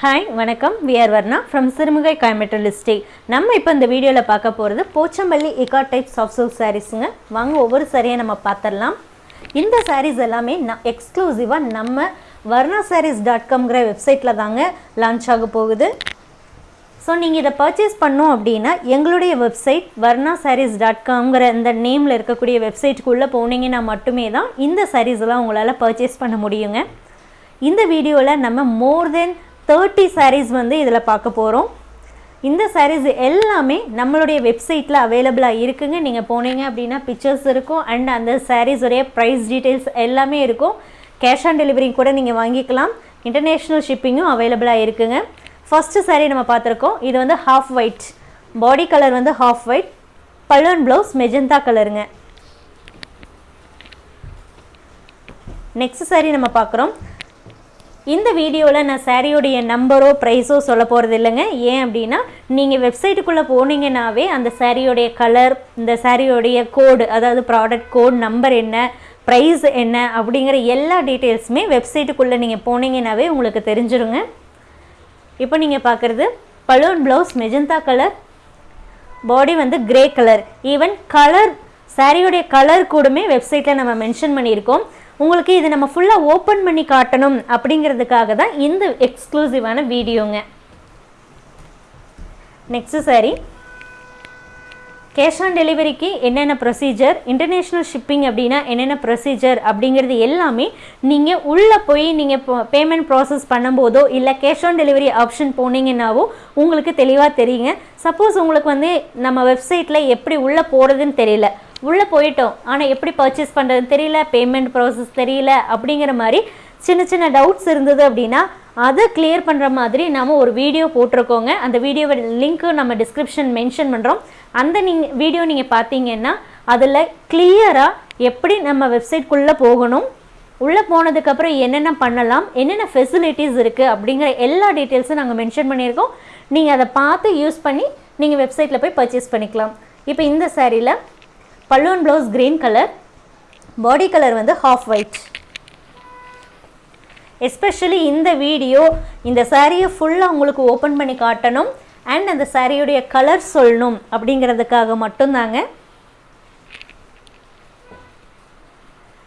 Hi வணக்கம். V R Varna from Sirumugai Coimbatore லிஸ்டே நம்ம இப்போ இந்த வீடியோவில் பார்க்க போகிறது போச்சம்பள்ளி இகா டைப்ஸ் ஆஃப் சில்க் சாரீஸுங்க வாங்க ஒவ்வொரு சாரியை நம்ம பார்த்துடலாம் இந்த சாரீஸ் எல்லாமே ந எக்ஸ்க்ளூசிவாக நம்ம வர்ணா சாரீஸ் டாட் காம்ங்கிற வெப்சைட்டில் தாங்க லான்ச் ஆக போகுது. ஸோ நீங்கள் இதை பர்ச்சேஸ் பண்ணோம் அப்படின்னா எங்களுடைய வெப்சைட் வர்ணா சாரீஸ் டாட் காம்ங்கிற இந்த நேமில் இருக்கக்கூடிய வெப்சைட்டுக்குள்ளே போனீங்கன்னா மட்டுமே தான் இந்த சாரீஸ்லாம் எல்லாம் உங்களால் பர்ச்சேஸ் பண்ண முடியுங்க. இந்த வீடியோவில் நம்ம மோர் தென் தேர்ட்டி சாரீஸ் வந்து இதில் பார்க்க போகிறோம் இந்த சாரீஸ் எல்லாமே நம்மளுடைய வெப்சைட்டில் அவைலபிளாக இருக்குங்க. நீங்கள் போனீங்க அப்படின்னா பிக்சர்ஸ் இருக்கும். அண்ட் அந்த சாரீஸுடைய ப்ரைஸ் டீட்டெயில்ஸ் எல்லாமே இருக்கும். கேஷ் ஆன் டெலிவரி கூட நீங்கள் வாங்கிக்கலாம். இன்டர்நேஷ்னல் ஷிப்பிங்கும் அவைலபிளாக இருக்குங்க. ஃபஸ்ட்டு சாரீ நம்ம பார்த்துருக்கோம். இது வந்து ஹாஃப் ஒயிட் பாடி கலர் வந்து ஹாஃப் ஒயிட் பல்லுவன் ப்ளவுஸ் மெஜந்தா கலருங்க நெக்ஸ்ட் சாரீ நம்ம பார்க்குறோம். இந்த வீடியோவில் நான் சாரியோடைய நம்பரோ ப்ரைஸோ சொல்ல போகிறது இல்லைங்க ஏன் அப்படின்னா நீங்கள் வெப்சைட்டுக்குள்ளே போனீங்கன்னாவே அந்த சாரியோடைய கலர் இந்த சாரியோடைய கோடு அதாவது ப்ராடக்ட் கோட் நம்பர் என்ன ப்ரைஸ் என்ன அப்படிங்கிற எல்லா டீட்டெயில்ஸுமே வெப்சைட்டுக்குள்ளே நீங்கள் போனீங்கன்னாவே உங்களுக்கு தெரிஞ்சிருங்க. இப்போ நீங்கள் பார்க்குறது balloon blouse magenta colour body வந்து கிரே கலர் ஈவன் கலர் சாரியோடைய கலர் கூடமே வெப்சைட்டில் நம்ம மென்ஷன் பண்ணியிருக்கோம். உங்களுக்கு இது நம்ம ஃபுல்லாக ஓப்பன் பண்ணி காட்டணும் அப்படிங்கிறதுக்காக தான் இந்த எக்ஸ்க்ளூசிவான வீடியோங்க. நெக்ஸ்ட் சாரி கேஷ் ஆன் டெலிவரிக்கு என்னென்ன ப்ரொசீஜர் இன்டர்நேஷ்னல் ஷிப்பிங் அப்படின்னா என்னென்ன ப்ரொசீஜர் அப்படிங்கிறது எல்லாமே நீங்கள் உள்ளே போய் நீங்கள் பேமெண்ட் ப்ராசஸ் பண்ணும்போதோ இல்லை கேஷ் ஆன் டெலிவரி ஆப்ஷன் போனீங்கன்னாவோ உங்களுக்கு தெளிவாக தெரியுங்க. சப்போஸ் உங்களுக்கு வந்து நம்ம வெப்சைட்டில் எப்படி உள்ளே போகிறதுன்னு தெரியல. உள்ளே போயிட்டோம். ஆனால் எப்படி பர்ச்சேஸ் பண்ணுறதுன்னு தெரியல பேமெண்ட் ப்ராசஸ் தெரியல அப்படிங்கிற மாதிரி சின்ன சின்ன டவுட்ஸ் இருந்தது அப்படின்னா அதை கிளியர் பண்ணுற மாதிரி நாம் ஒரு வீடியோ போட்டிருக்கோங்க. அந்த வீடியோவை லிங்க்கு நம்ம டிஸ்கிரிப்ஷன் மென்ஷன் பண்ணுறோம் அந்த நீங்கள் வீடியோ நீங்கள் பார்த்தீங்கன்னா அதில் கிளியராக எப்படி நம்ம வெப்சைட்குள்ளே போகணும் உள்ளே போனதுக்கப்புறம் என்னென்ன பண்ணலாம் என்னென்ன ஃபெசிலிட்டிஸ் இருக்குது அப்படிங்கிற எல்லா டீட்டெயில்ஸும் நாங்கள் மென்ஷன் பண்ணியிருக்கோம். நீங்கள் அதை பார்த்து யூஸ் பண்ணி நீங்கள் வெப்சைட்டில் போய் பர்ச்சேஸ் பண்ணிக்கலாம். இப்போ இந்த சேரீயில் பல்லுவன் blouse green colour body colour வந்து ஹாஃப் ஒயிட் எஸ்பெஷலி இந்த வீடியோ இந்த சாரியை ஃபுல்லாக உங்களுக்கு ஓப்பன் பண்ணி காட்டணும் அண்ட் அந்த சாரியுடைய கலர் சொல்லணும் அப்படிங்கிறதுக்காக மட்டும்தாங்க.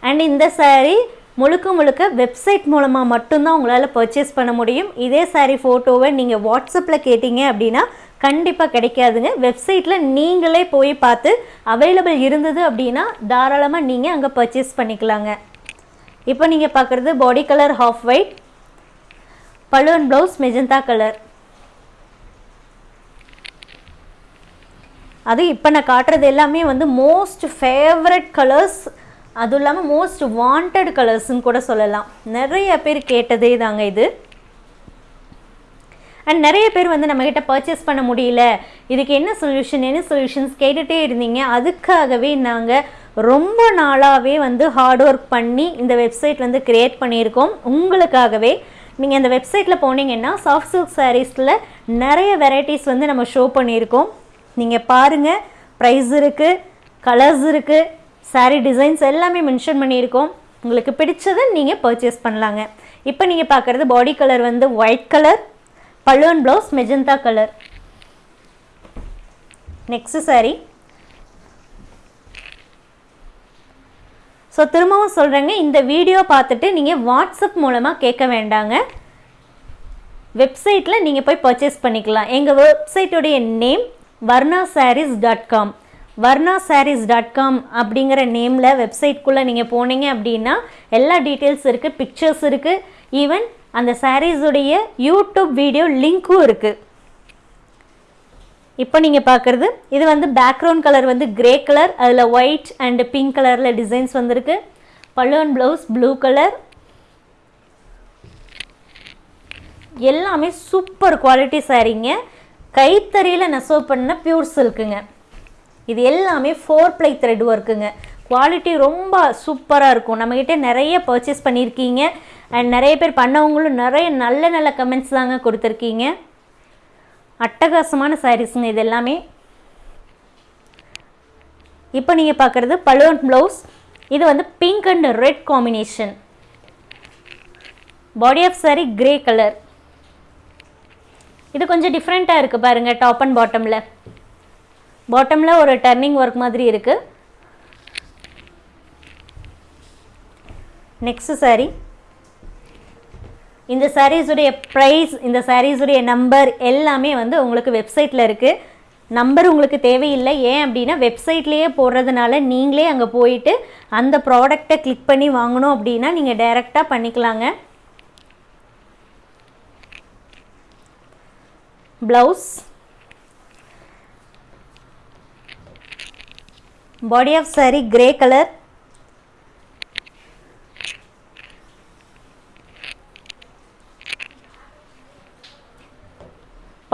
அண்ட் இந்த சாரீ முழுக்க முழுக்க வெப்சைட் மூலமாக மட்டும்தான் உங்களால் பர்ச்சேஸ் பண்ண முடியும். இதே சாரீ ஃபோட்டோவை நீங்கள் வாட்ஸ்அப்பில் கேட்டிங்க அப்படின்னா கண்டிப்பாக கிடைக்காதுங்க. வெப்சைட்டில் நீங்களே போய் பார்த்து அவைலபிள் இருந்தது அப்படின்னா தாராளமாக நீங்கள் அங்கே பர்ச்சேஸ் பண்ணிக்கலாங்க. இப்போ நீங்கள் பார்க்குறது பாடி கலர் ஹாஃப் ஒயிட் பழுவன் ப்ளவுஸ் மெஜந்தா கலர் அது இப்போ நான் காட்டுறது எல்லாமே வந்து மோஸ்ட் ஃபேவரட் கலர்ஸ் அதுவும் இல்லாமல் மோஸ்ட் வாண்டட் கலர்ஸ்ன்னு கூட சொல்லலாம். நிறைய பேர் கேட்டதே தாங்க இது. அண்ட் நிறைய பேர் வந்து நம்மக்கிட்ட பர்ச்சேஸ் பண்ண முடியல. இதுக்கு என்ன சொல்யூஷன் என்ன சொல்யூஷன்ஸ் கேட்டுகிட்டே இருந்தீங்க. அதுக்காகவே நாங்கள் ரொம்ப நாளாகவே வந்து ஹார்ட் ஒர்க் பண்ணி இந்த வெப்சைட் வந்து க்ரியேட் பண்ணியிருக்கோம். உங்களுக்காகவே நீங்கள் அந்த வெப்சைட்டில் போனீங்கன்னா சாஃப்ட் சில்க் சாரீஸில் நிறைய வெரைட்டிஸ் வந்து நம்ம ஷோ பண்ணியிருக்கோம். நீங்கள் பாருங்கள் ப்ரைஸ் இருக்குது கலர்ஸ் இருக்குது சாரீ டிசைன்ஸ் எல்லாமே மென்ஷன் பண்ணியிருக்கோம். உங்களுக்கு பிடிச்சதை நீங்கள் பர்ச்சேஸ் பண்ணலாங்க. இப்போ நீங்கள் பார்க்குறது பாடி கலர் வந்து ஒயிட் கலர் பல்லுவன் blouse magenta colour next saree so திரும்பவும் சொல்கிறேங்க இந்த வீடியோ பார்த்துட்டு நீங்கள் வாட்ஸ்அப் மூலமாக கேட்க வேண்டாங்க. வெப்சைட்டில் நீங்கள் போய் பர்ச்சேஸ் பண்ணிக்கலாம். எங்கள் வெப்சைட்டுடைய name Varna Sarees dot com Varna Sarees dot com அப்படிங்கிற நேமில் வெப்சைட்குள்ளே நீங்கள் போனீங்க அப்படின்னா எல்லா டீட்டெயில்ஸ் இருக்குது பிக்சர்ஸ் இருக்குது ஈவன் அந்த சாரீஸுடைய யூடியூப் வீடியோ லிங்க்கும் இருக்குது இப்போ நீங்கள் பார்க்குறது இது வந்து பேக்ரவுண்ட் கலர் வந்து கிரே கலர் அதில் ஒயிட் அண்ட் பிங்க் கலரில் டிசைன்ஸ் வந்திருக்கு. பல்லுவன் ப்ளவுஸ் ப்ளூ கலர் எல்லாமே சூப்பர் குவாலிட்டி சாரீங்க. கைத்தறியில் நெசவு பண்ண பியூர் சில்க்குங்க இது எல்லாமே ஃபோர் ப்ளை த்ரெட் ஒர்க்குங்க குவாலிட்டி ரொம்ப சூப்பராக இருக்கும். நம்மக்கிட்ட நிறைய பர்ச்சேஸ் பண்ணியிருக்கீங்க. அண்ட் நிறைய பேர் பண்ணவங்களும் நிறைய நல்ல நல்ல கமெண்ட்ஸ் தாங்க கொடுத்துருக்கீங்க. அட்டகாசமான சாரீஸுங்க இது எல்லாமே இப்போ நீங்கள் பார்க்குறது பலூன் ப்ளவுஸ் இது வந்து pink and red combination body of sari grey colour இது கொஞ்சம் டிஃப்ரெண்ட்டாக இருக்குது பாருங்கள் டாப் அண்ட் பாட்டமில் பாட்டமில் ஒரு டர்னிங் ஒர்க் மாதிரி இருக்குது நெக்ஸ்ட் சாரீ இந்த சாரீஸுடைய ப்ரைஸ் இந்த சாரீஸுடைய நம்பர் எல்லாமே வந்து உங்களுக்கு வெப்சைட்டில் இருக்குது நம்பர் உங்களுக்கு தேவையில்லை. ஏன் அப்படின்னா வெப்சைட்லேயே போடுறதுனால நீங்களே அங்கே போயிட்டு அந்த ப்ராடக்டை கிளிக் பண்ணி வாங்கணும் அப்படின்னா நீங்கள் டைரெக்டாக பண்ணிக்கலாங்க. Blouse body of saree grey colour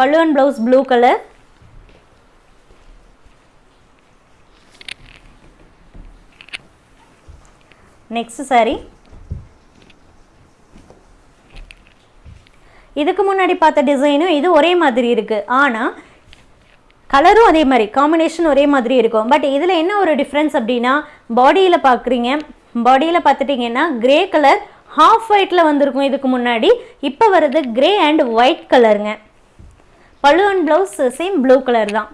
pallu and blouse blue colour next saree. இதுக்கு முன்னாடி பார்த்த டிசைனும் இது ஒரே மாதிரி இருக்குது ஆனால் கலரும் அதே மாதிரி காம்பினேஷன் ஒரே மாதிரி இருக்கும். பட் இதில் என்ன ஒரு டிஃப்ரென்ஸ் அப்படின்னா பாடியில் பார்க்குறீங்க பாடியில் பார்த்துட்டிங்கன்னா கிரே கலர் ஹாஃப் ஒயிட்டில் வந்திருக்கும் இதுக்கு முன்னாடி. இப்போ வருது கிரே அண்ட் ஒயிட் கலருங்க pallu and blouse same blue colour தான்.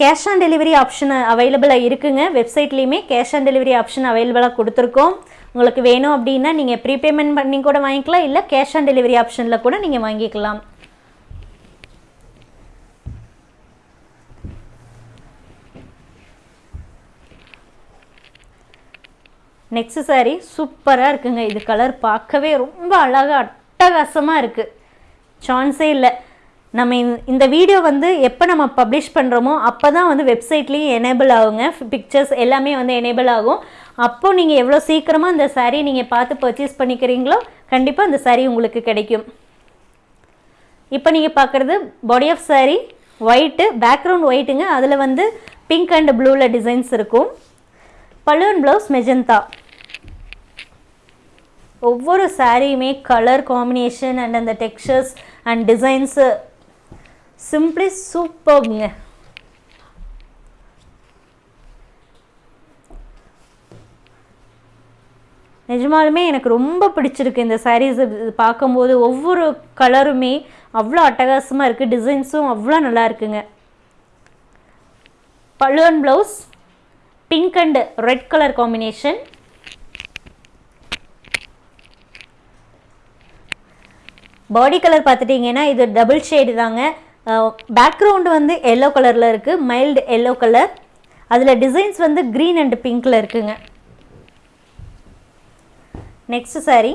கேஷ் ஆன் டெலிவரி ஆப்ஷன் அவைலபிளாக இருக்குங்க. வெப்சைட்லேயுமே கேஷ் ஆன் டெலிவரி ஆப்ஷன் அவைலபிளாக கொடுத்துருக்கோம். உங்களுக்கு வேணும் அப்படின்னா நீங்கள் ப்ரீபேமெண்ட் பண்ணி கூட வாங்கிக்கலாம். இல்லை கேஷ் ஆன் டெலிவரி ஆப்ஷனில் கூட நீங்கள் வாங்கிக்கலாம். நெக்ஸ்ட் saree சூப்பராக இருக்குங்க. இது கலர் பார்க்கவே ரொம்ப அழகாக அட்டகாசமாக இருக்குது சான்ஸே இல்லை. நம்ம இந்த- இந்த வீடியோ வந்து எப்போ நம்ம பப்ளிஷ் பண்ணுறோமோ அப்போ தான் வந்து வெப்சைட்லேயும் எனேபிள் ஆகுங்க. பிக்சர்ஸ் எல்லாமே வந்து எனேபிள் ஆகும். அப்போது நீங்கள் எவ்வளோ சீக்கிரமாக அந்த சாரீ நீங்கள் பார்த்து பர்ச்சேஸ் பண்ணிக்கிறீங்களோ கண்டிப்பாக அந்த சாரீ உங்களுக்கு கிடைக்கும். இப்போ நீங்கள் பார்க்குறது body of sari white background ஒயிட்டுங்க அதில் வந்து பிங்க் அண்ட் ப்ளூவில் டிசைன்ஸ் இருக்கும். பலூன் ப்ளவுஸ் மெஜந்தா ஒவ்வொரு சாரியுமே கலர் காம்பினேஷன் அண்ட் அந்த டெக்ஸ்சர்ஸ் அண்ட் டிசைன்ஸு சிம்பிளி சூப்பர்ங்க நிஜமாலுமே எனக்கு ரொம்ப பிடிச்சிருக்கு இந்த சாரீஸ் பார்க்கும்போது. ஒவ்வொரு கலருமே அவ்வளோ அட்டகாசமாக இருக்குது டிசைன்ஸும் அவ்வளோ நல்லா இருக்குங்க. பல்லுவன் blouse pink and red colour combination body colour பார்த்துட்டிங்கன்னா இது டபுள் ஷேடு தாங்க. பேக்ரவுண்டு வந்து எல்லோ கலரில் இருக்குது மைல்டு எல்லோ கலர் அதில் டிசைன்ஸ் வந்து க்ரீன் அண்ட் பிங்க்கில் இருக்குங்க. நெக்ஸ்ட் சாரீ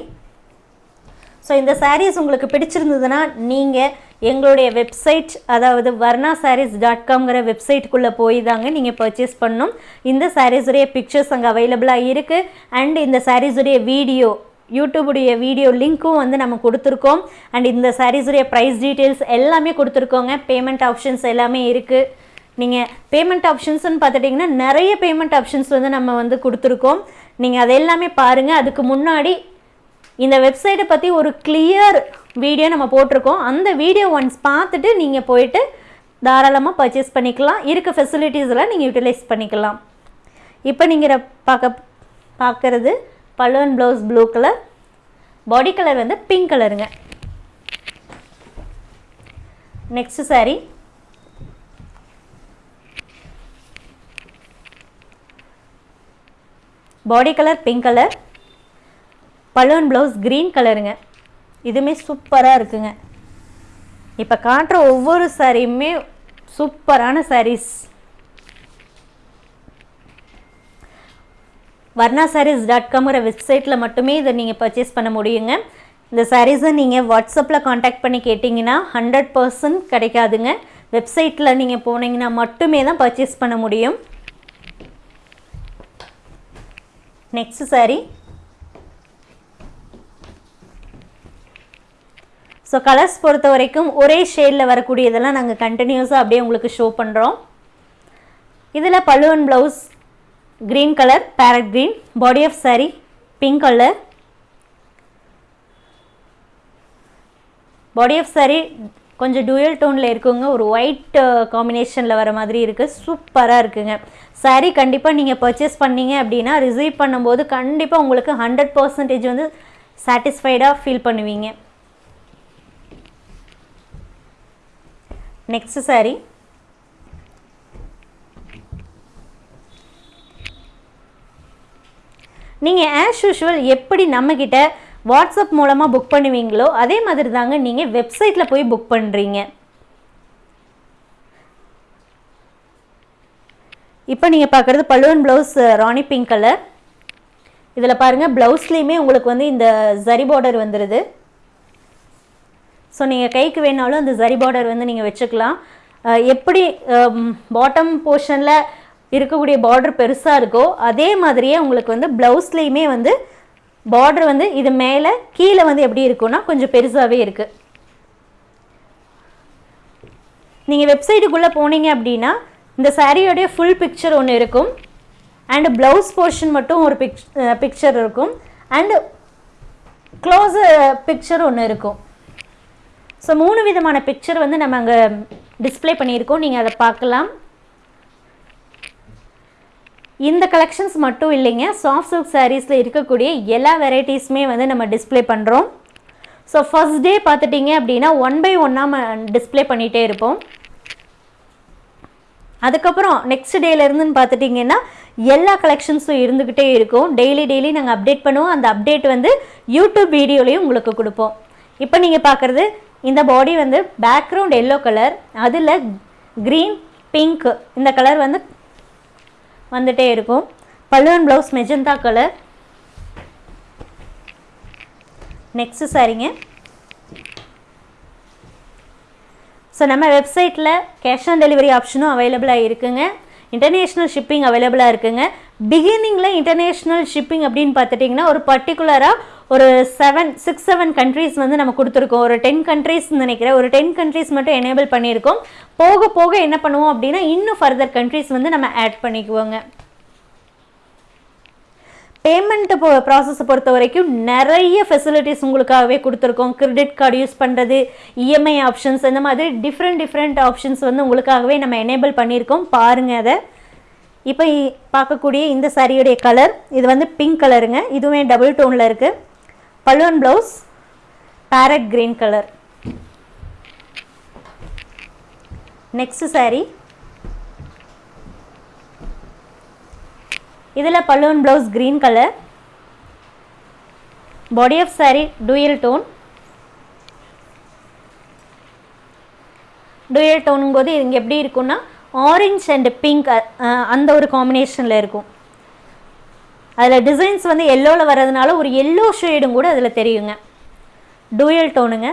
ஸோ இந்த சாரீஸ் உங்களுக்கு பிடிச்சிருந்ததுன்னா நீங்கள் எங்களுடைய வெப்சைட் அதாவது வர்ணா சாரீஸ் டாட் காம்ங்கிற வெப்சைட்டுக்குள்ளே போய் தாங்க நீங்கள் பர்ச்சேஸ் பண்ணணும். இந்த சாரீஸுடைய பிக்சர்ஸ் அங்கே அவைலபிளாக இருக்குது அண்ட் இந்த சாரீஸுடைய வீடியோ யூடியூபுடைய வீடியோ லிங்க்கும் வந்து நம்ம கொடுத்துருக்கோம். அண்ட் இந்த சாரீஸுடைய ப்ரைஸ் டீட்டெயில்ஸ் எல்லாமே கொடுத்துருக்கோங்க. பேமெண்ட் ஆப்ஷன்ஸ் எல்லாமே இருக்குது நீங்கள் பேமெண்ட் ஆப்ஷன்ஸ்னு பார்த்துட்டிங்கன்னா நிறைய பேமெண்ட் ஆப்ஷன்ஸ் வந்து நம்ம வந்து கொடுத்துருக்கோம். நீங்கள் அது எல்லாமே பாருங்கள் அதுக்கு முன்னாடி இந்த வெப்சைட்டை பற்றி ஒரு கிளியர் வீடியோ நம்ம போட்டிருக்கோம். அந்த வீடியோ ஒன்ஸ் பார்த்துட்டு நீங்கள் போயிட்டு தாராளமாக பர்ச்சேஸ் பண்ணிக்கலாம். இருக்க ஃபெசிலிட்டிஸ் எல்லாம் நீங்கள் யூட்டிலைஸ் பண்ணிக்கலாம். இப்போ நீங்கள் பார்க்க பார்க்குறது balloon blouse blue colour. Body colour வந்து பிங்க் கலருங்க. Next saree. Body colour pink colour balloon blouse green கலருங்க இதுவுமே சூப்பராக இருக்குங்க. இப்போ காட்டுற ஒவ்வொரு சாரியுமே சூப்பரான சாரீஸ் வர்ணா சாரீஸ் டாட் காம்ங்கிற வெப்சைட்டில் மட்டுமே இதை நீங்கள் பர்ச்சேஸ் பண்ண முடியுங்க. இந்த சாரீஸை நீங்கள் வாட்ஸ்அப்பில் காண்டாக்ட் பண்ணி கேட்டிங்கன்னா ஹண்ட்ரட் பர்சன்ட் கிடைக்காதுங்க. வெப்சைட்டில் நீங்கள் போனீங்கன்னா மட்டுமே தான் பர்ச்சேஸ் பண்ண முடியும். நெக்ஸ்ட் சாரீ ஸோ கலர்ஸ் பொறுத்த வரைக்கும் ஒரே ஷேடில் வரக்கூடியதெல்லாம் நாங்கள் கண்டினியூஸாக அப்படியே உங்களுக்கு ஷோ பண்ணுறோம் இதில் பழுவன் blouse green colour parrot green. Body of sari pink colour body of saree கொஞ்சம் டூயல் டோனில் இருக்குங்க. ஒரு ஒயிட் காம்பினேஷனில் uh, வர மாதிரி இருக்குது சூப்பராக இருக்குங்க. Saree கண்டிப்பாக நீங்கள் பர்ச்சேஸ் பண்ணீங்க அப்படின்னா ரிசீவ் பண்ணும்போது கண்டிப்பாக உங்களுக்கு ஹண்ட்ரட் பர்சன்டேஜ் வந்து சாட்டிஸ்ஃபைடாக ஃபீல் பண்ணுவீங்க. நெக்ஸ்ட் சாரீ நீங்கள் ஆஸ் யூஷுவல் எப்படி நம்மக்கிட்ட வாட்ஸ்அப் மூலமாக புக் பண்ணுவீங்களோ அதே மாதிரி தாங்க நீங்கள் வெப்சைட்டில் போய் புக் பண்ணுறீங்க இப்போ நீங்கள் பார்க்குறது பல்லுவன் ப்ளவுஸ் ராணி பிங்க் கலர் இதில் பாருங்கள் ப்ளவுஸ்லேயுமே உங்களுக்கு வந்து இந்த ஜரி பார்டர் வந்துடுது ஸோ நீங்கள் கைக்கு வேணாலும் அந்த ஜரி பார்டர் வந்து நீங்கள் வச்சுக்கலாம். எப்படி பாட்டம் போர்ஷனில் இருக்கக்கூடிய பார்டர் பெருசாக இருக்கோ அதே மாதிரியே உங்களுக்கு வந்து ப்ளவுஸ்லேயுமே வந்து பார்டர் வந்து இது மேலே கீழே வந்து எப்படி இருக்கும்னா கொஞ்சம் பெருசாகவே இருக்குது நீங்கள் வெப்சைட்டுக்குள்ளே போனீங்க அப்படின்னா இந்த சாரியோடைய ஃபுல் பிக்சர் ஒன்று இருக்கும். அண்டு ப்ளவுஸ் போர்ஷன் மட்டும் ஒரு பிக் பிக்சர் இருக்கும். அண்டு க்ளோஸ் பிக்சர் ஒன்று இருக்கும். ஸோ மூணு விதமான பிக்சர் வந்து நம்ம அங்கே டிஸ்ப்ளே பண்ணியிருக்கோம். நீங்கள் அதை பார்க்கலாம். இந்த கலெக்ஷன்ஸ் மட்டும் இல்லைங்க சாஃப்ட் சில்க் சாரீஸில் இருக்கக்கூடிய எல்லா வெரைட்டிஸுமே வந்து நம்ம டிஸ்ப்ளே பண்ணுறோம் ஸோ ஃபர்ஸ்ட் டே பார்த்துட்டிங்க அப்படின்னா ஒன் பை ஒன்னாக டிஸ்ப்ளே பண்ணிகிட்டே இருப்போம். அதுக்கப்புறம் நெக்ஸ்ட் டேலேருந்துன்னு பார்த்துட்டிங்கன்னா எல்லா கலெக்ஷன்ஸும் இருந்துக்கிட்டே இருக்கும். டெய்லி டெய்லி நாங்கள் அப்டேட் பண்ணுவோம். அந்த அப்டேட் வந்து யூடியூப் வீடியோலையும் உங்களுக்கு கொடுப்போம். இப்போ நீங்கள் பார்க்குறது இந்த பாடி வந்து பேக்ரவுண்ட் எல்லோ கலர் அதில் க்ரீன் பிங்க் இந்த கலர் வந்து வந்துட்டே இருக்கும். பல்லுவன் ப்ளவுஸ் மெஜந்தா கலர் நெக்ஸ்ட் சாரிங்க. ஸோ நம்ம வெப்சைட்டில் கேஷ் ஆன் டெலிவரி ஆப்ஷனும் அவைலபிளாக இருக்குங்க. இன்டர்நேஷ்னல் ஷிப்பிங் அவைலபிளாக இருக்குங்க. பிகினிங்கில் இன்டர்நேஷ்னல் ஷிப்பிங் அப்படின்னு பார்த்துட்டிங்கன்னா ஒரு பர்டிகுலராக ஒரு செவன் சிக்ஸ் செவன் கண்ட்ரீஸ் வந்து நம்ம கொடுத்துருக்கோம். ஒரு டென் கண்ட்ரீஸ் நினைக்கிறேன். ஒரு டென் கண்ட்ரீஸ் மட்டும் எனேபிள் பண்ணியிருக்கோம். போக போக என்ன பண்ணுவோம் அப்படின்னா இன்னும் ஃபர்தர் கண்ட்ரீஸ் வந்து நம்ம ஆட் பண்ணிக்குவோங்க. பேமெண்ட் போ ப்ராசஸை பொறுத்த வரைக்கும் நிறைய ஃபெசிலிட்டிஸ் உங்களுக்காகவே கொடுத்துருக்கோம். கிரெடிட் கார்டு யூஸ் பண்ணுறது இஎம்ஐ ஆப்ஷன்ஸ் இந்த மாதிரி டிஃப்ரெண்ட் டிஃப்ரெண்ட் ஆப்ஷன்ஸ் வந்து உங்களுக்காகவே நம்ம எனேபிள் பண்ணியிருக்கோம். பாருங்கள் அதை. இப்போ பார்க்கக்கூடிய இந்த சாரியுடைய கலர் இது வந்து பிங்க் கலருங்க இதுவுமே டபுள் டோனில் இருக்குது பல்லுவன் blouse parrot green colour next sari இதில் பல்லுவன் blouse green colour body of sari dual tone dual டோனும் போது இங்கே எப்படி இருக்கும்னா ஆரஞ்ச் அண்ட் பிங்க் அந்த ஒரு காம்பினேஷனில் இருக்கும். அதில் டிசைன்ஸ் வந்து எல்லோவில் வர்றதுனால ஒரு எல்லோ ஷேடும் கூட அதில் தெரியுங்க. டூயல் டோனுங்க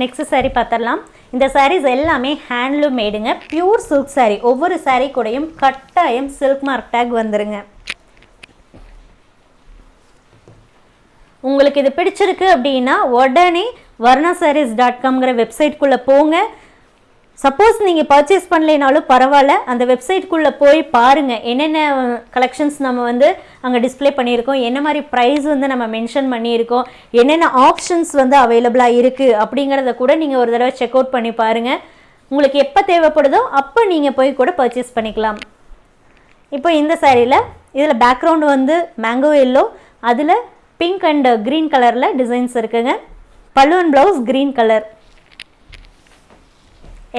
நெக்ஸ்ட் saree பார்த்துடலாம் இந்த சாரீஸ் எல்லாமே ஹேண்ட்லூம் மேடுங்க பியூர் சில்க் சாரீ ஒவ்வொரு சாரீ கூடயும் கட்டாயம் சில்க் மார்க் டேக் வந்துருங்க. உங்களுக்கு இது பிடிச்சிருக்கு அப்படின்னா உடனே வர்ணா சாரீஸ் டாட் காம்ங்கிற வெப்சைட்குள்ளே போங்க. சப்போஸ் நீங்கள் பர்ச்சேஸ் பண்ணலைனாலும் பரவாயில்ல. அந்த வெப்சைட்குள்ளே போய் பாருங்கள் என்னென்ன கலெக்ஷன்ஸ் நம்ம வந்து அங்கே டிஸ்ப்ளே பண்ணியிருக்கோம். என்ன மாதிரி ப்ரைஸ் வந்து நம்ம மென்ஷன் பண்ணியிருக்கோம். என்னென்ன ஆப்ஷன்ஸ் வந்து அவைலபிளாக இருக்குது அப்படிங்கிறத கூட நீங்கள் ஒரு தடவை செக் அவுட் பண்ணி பாருங்கள் உங்களுக்கு எப்போ தேவைப்படுதோ அப்போ நீங்கள் போய் கூட பர்ச்சேஸ் பண்ணிக்கலாம். இப்போ இந்த சாரியில் இதில் பேக்ரவுண்ட் வந்து மேங்கோ எல்லோ அதில் பிங்க் அண்ட் க்ரீன் கலரில் டிசைன்ஸ் இருக்குங்க. பல்லுவன் blouse green colour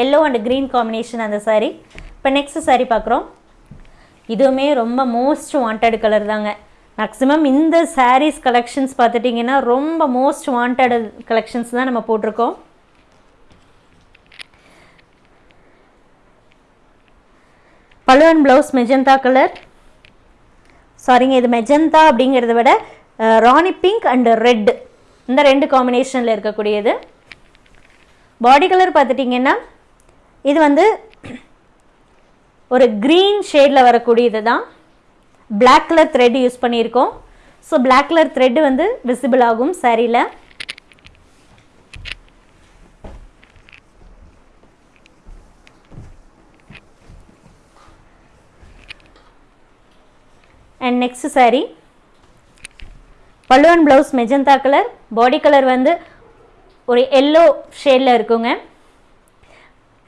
yellow and green combination அந்த சாரீ இப்போ நெக்ஸ்ட் சாரீ பார்க்குறோம் இதுவுமே ரொம்ப மோஸ்ட் வாண்டட் கலர் தாங்க. மேக்ஸிமம் இந்த சாரீஸ் கலெக்ஷன்ஸ் பார்த்துட்டிங்கன்னா ரொம்ப மோஸ்ட் வாண்டட் கலெக்ஷன்ஸ் தான் நம்ம போட்டிருக்கோம். பல்லுவன் ப்ளவுஸ் மெஜந்தா கலர் சாரிங்க இது மெஜந்தா அப்படிங்கிறத விட ராணி பிங்க் அண்ட் ரெட் இந்த ரெண்டு காம்பினேஷனில் இருக்கக்கூடியது. பாடி கலர் பார்த்துட்டிங்கன்னா இது வந்து ஒரு க்ரீன் ஷேடில் வரக்கூடியது தான். பிளாக் கலர் த்ரெட் யூஸ் பண்ணியிருக்கோம். ஸோ பிளாக் கலர் த்ரெட் வந்து விசிபிள் ஆகும் சாரியில் அண்ட் நெக்ஸ்ட் சாரீ பல்லுவன் blouse magenta colour body colour வந்து ஒரு எல்லோ ஷேடில் இருக்குங்க.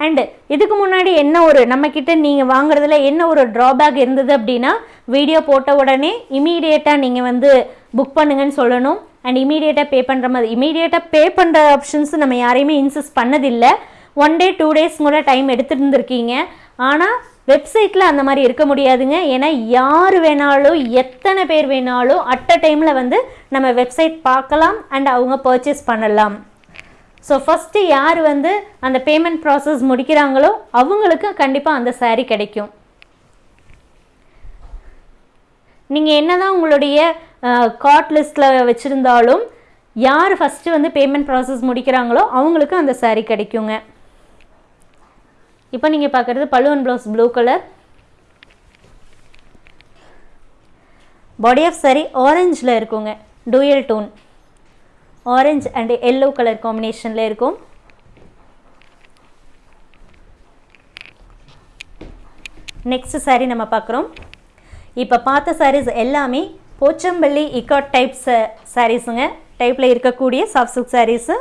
அண்டு இதுக்கு முன்னாடி என்ன ஒரு நம்மக்கிட்ட நீங்கள் வாங்குறதுல என்ன ஒரு ட்ராபேக் இருந்தது அப்படின்னா வீடியோ போட்ட உடனே இமீடியட்டாக நீங்கள் வந்து புக் பண்ணுங்கன்னு சொல்லணும். அண்ட் இமீடியட்டாக பே பண்ணுற மாதிரி இமீடியட்டாக பே பண்ணுற ஆப்ஷன்ஸ் நம்ம யாரையுமே இன்சிஸ்ட் பண்ணதில்லை. ஒன் டே டூ டேஸ் கூட டைம் எடுத்துருந்துருக்கீங்க. இருந்திருக்கீங்க ஆனால் வெப்சைட்டில் அந்த மாதிரி இருக்க முடியாதுங்க. ஏன்னா யார் வேணாலும் எத்தனை பேர் வேணாலும் அட் அ டைமில் வந்து நம்ம வெப்சைட் பார்க்கலாம் அண்ட் அவங்க பர்ச்சேஸ் பண்ணலாம். ஸோ ஃபஸ்ட்டு யார் வந்து அந்த பேமெண்ட் ப்ராசஸ் முடிக்கிறாங்களோ அவங்களுக்கு கண்டிப்பாக அந்த சாரீ கிடைக்கும். நீங்கள் என்ன தான் உங்களுடைய கார்ட் லிஸ்ட்டில் வச்சுருந்தாலும் யார் ஃபஸ்ட்டு வந்து பேமெண்ட் ப்ராசஸ் முடிக்கிறாங்களோ அவங்களுக்கு அந்த சாரீ கிடைக்குங்க. இப்போ நீங்கள் பார்க்குறது பழுவன் blouse blue colour body of saree ஆரஞ்சில் இருக்குங்க. Dual tone orange and yellow colour காம்பினேஷனில் இருக்கும். நெக்ஸ்ட் saree நம்ம பார்க்குறோம் இப்போ பார்த்த சாரீஸ் எல்லாமே போச்சம்பள்ளி இக்காட் டைப்ஸ் சாரீஸுங்க டைப்பில் இருக்கக்கூடிய soft silk sarees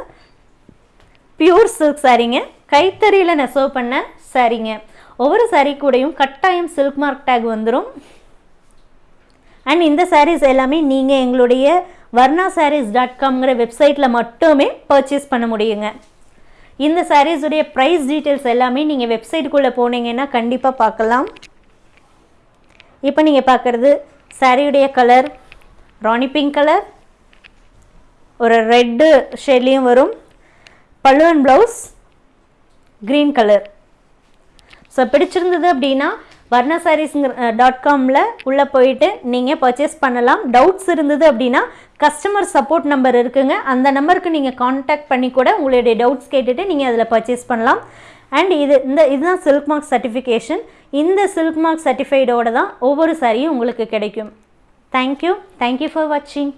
pure silk சாரீங்க கைத்தறியில் நெசவு பண்ண சாரீங்க. ஒவ்வொரு சாரீ கூடையும் கட்டாயம் சில்க் மார்க் டேக் வந்துடும் அண்ட் இந்த சாரீஸ் எல்லாமே நீங்கள் எங்களுடைய வர்ணா சாரீஸ் டாட் காம்ங்கிற வெப்சைட்டில் மட்டுமே பர்ச்சேஸ் பண்ண முடியுங்க. இந்த சாரீஸுடைய ப்ரைஸ் டீட்டெயில்ஸ் எல்லாமே நீங்கள் வெப்சைட்டுக்குள்ளே போனீங்கன்னா கண்டிப்பாக பார்க்கலாம். இப்போ நீங்கள் பார்க்குறது சாரியுடைய கலர் ராணி பிங்க் கலர் ஒரு ரெட்டு ஷேட்லேயும் வரும். பல்லுவன் ப்ளவுஸ் க்ரீன் கலர் ஸோ பிடிச்சிருந்தது அப்படின்னா வர்ணா சாரீஸுங்கிற டாட் காமில் உள்ளே போயிட்டு நீங்கள் பர்ச்சேஸ் பண்ணலாம். டவுட்ஸ் இருந்தது அப்படின்னா கஸ்டமர் சப்போர்ட் நம்பர் இருக்குங்க. அந்த நம்பருக்கு நீங்கள் காண்டாக்ட் பண்ணி கூட உங்களுடைய டவுட்ஸ் கேட்டுட்டு நீங்கள் அதில் பர்ச்சேஸ் பண்ணலாம். அண்ட் இது இந்த இதுதான் சில்க் மார்க் சர்டிஃபிகேஷன் இந்த சில்க் மார்க் சர்டிஃபைடோட தான் ஒவ்வொரு சாரியும் உங்களுக்கு கிடைக்கும். தேங்க்யூ தேங்க்யூ ஃபார் வாட்சிங்